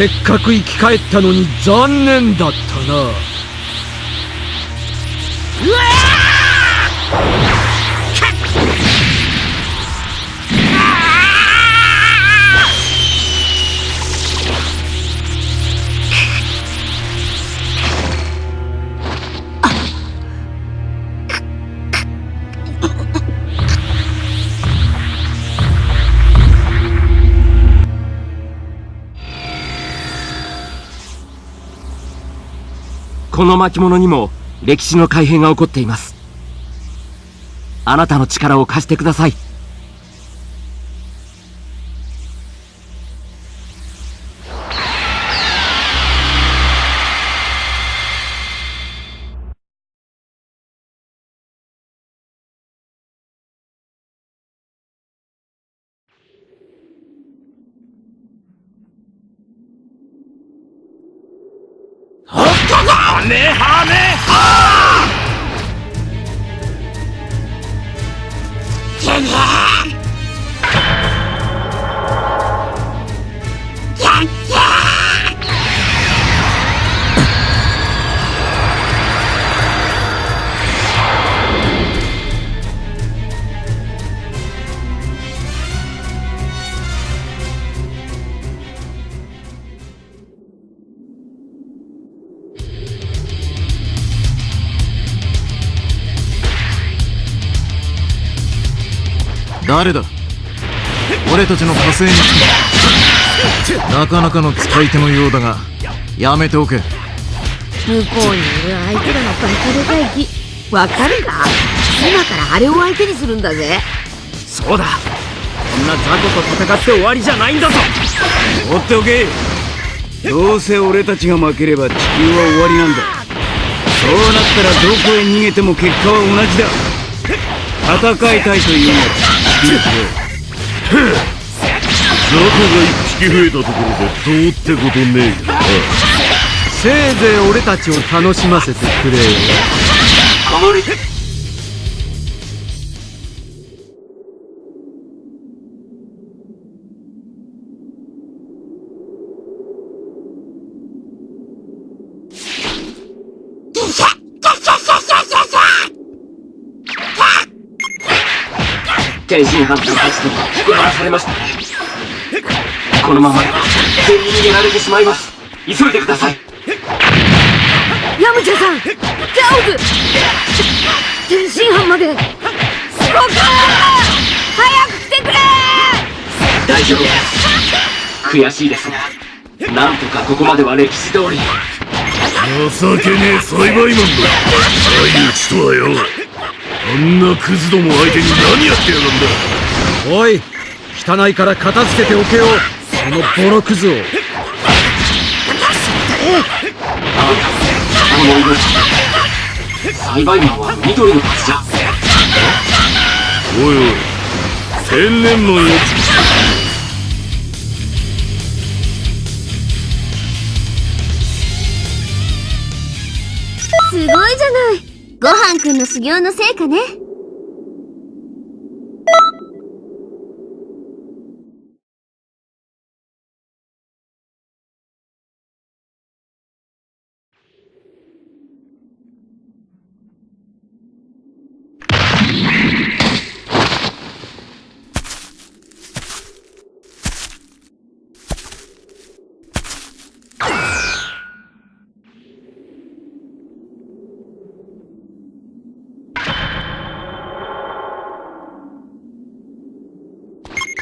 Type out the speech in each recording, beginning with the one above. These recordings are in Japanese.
せっかく生き返ったのに残念だったな。うわこの巻物にも歴史の改変が起こっています。あなたの力を貸してください。メハメ 誰だ？俺たちの火星に。来たなかなかの使い手のようだがやめておけ。向こうにいる相手らのバカでかい木わかるか？今からあれを相手にするんだぜ。そうだ。こんな雑魚と戦って終わりじゃないんだぞ。放っておけ。どうせ俺たちが負ければ地球は終わりなんだ。そうなったらどこへ逃げても結果は同じだ戦いたいというのだ雑魚が一匹増えたところでどうってことねえよ。なせいぜい俺たちを楽しませてくれよ。天津飯と勝ちと引き離されました。このまま全員逃げられてしまいます。急いでください。ヤムチャさんジャオズ天津飯まで。僕早く来てくれ。大丈夫です。悔しいですがなんとかここまでは歴史通り。情けねえ栽培マンだ。相打ちとはよ。あんなクズども相手に何やってやがんだ。おい汚いから片付けておけよ。そのボロクズを。栽培マンは緑のじゃおいおい千年のやつごはんくんの修行の成果ね。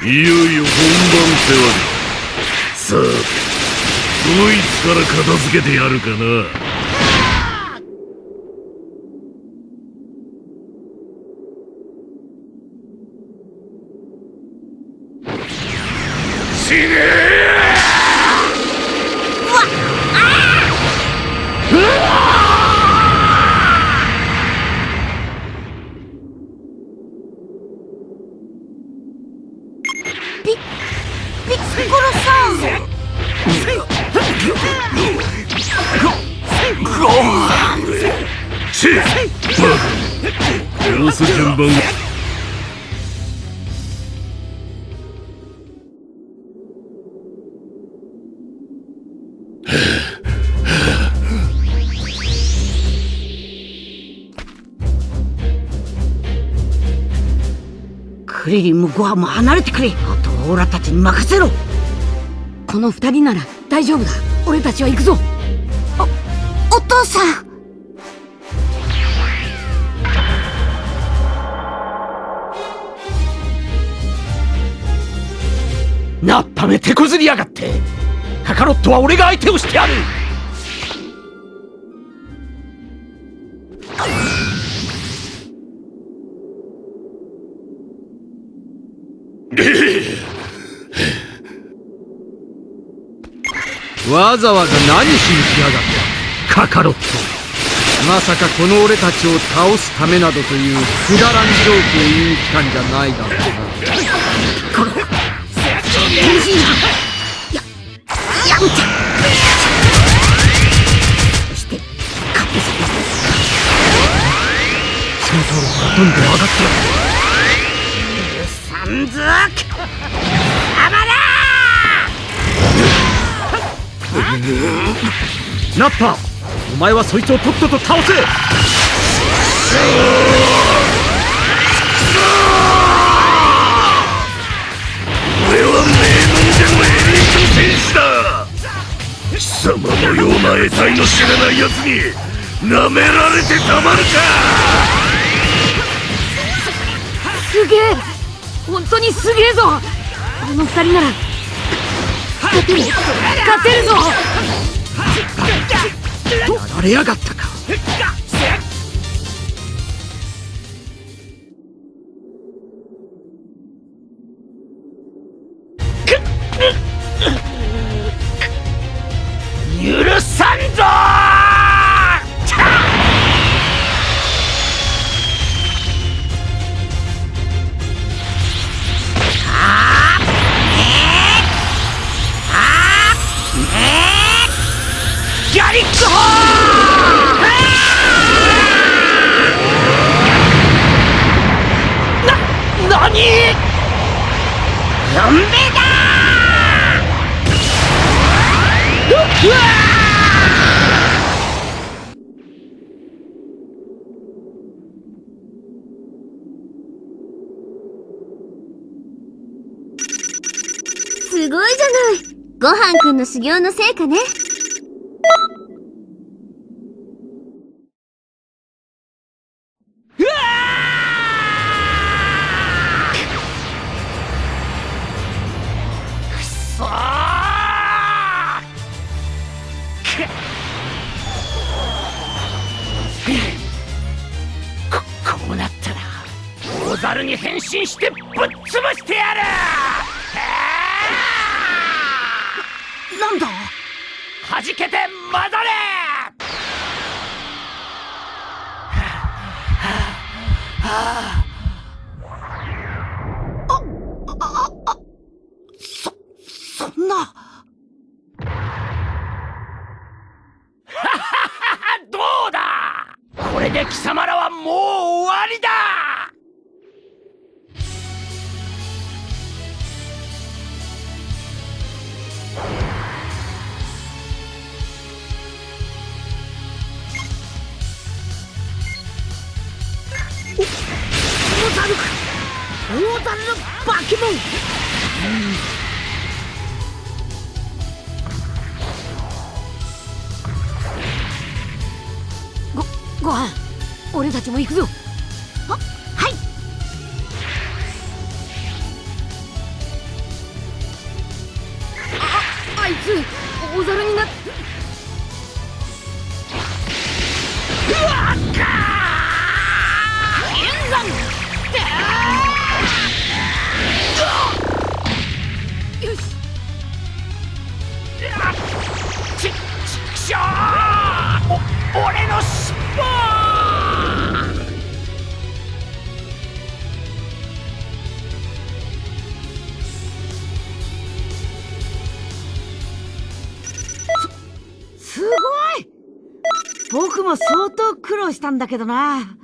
いよいよ本番ってわけさあどいつから片付けてやるかな。死ねシーバ殺す順番。クリリンもゴアも離れてくれ。あとはオラたちに任せろ。この二人なら大丈夫だ。俺たちは行くぞ。おお父さん。なっため手こずりやがって。カカロットは俺が相手をしてやる。わざわざ何しに来やがった。カカロットまさかこの俺たちを倒すためなどというくだらんジョークを言いに来たんじゃないだろうなどんど上がってサンズークるナッパお前はそいつをとっとと倒せ!貴様のような得体の知らない奴に舐められてたまるか。すげえ。本当にすげえぞ。この二人なら。勝てる。勝てるぞ。やられやがったかにゾンビだうわすごいじゃない。ごはんくんの修行の成果ね。猿に変身してぶっ潰してやる。なんだ？はじけて混ざれ。そんな。どうだ？これで貴様らはもう大猿の化け物。ごごはん俺たちも行くぞ。ははい。ああいつ大猿になっしょうお俺の尻尾すごい。僕も相当苦労したんだけどな。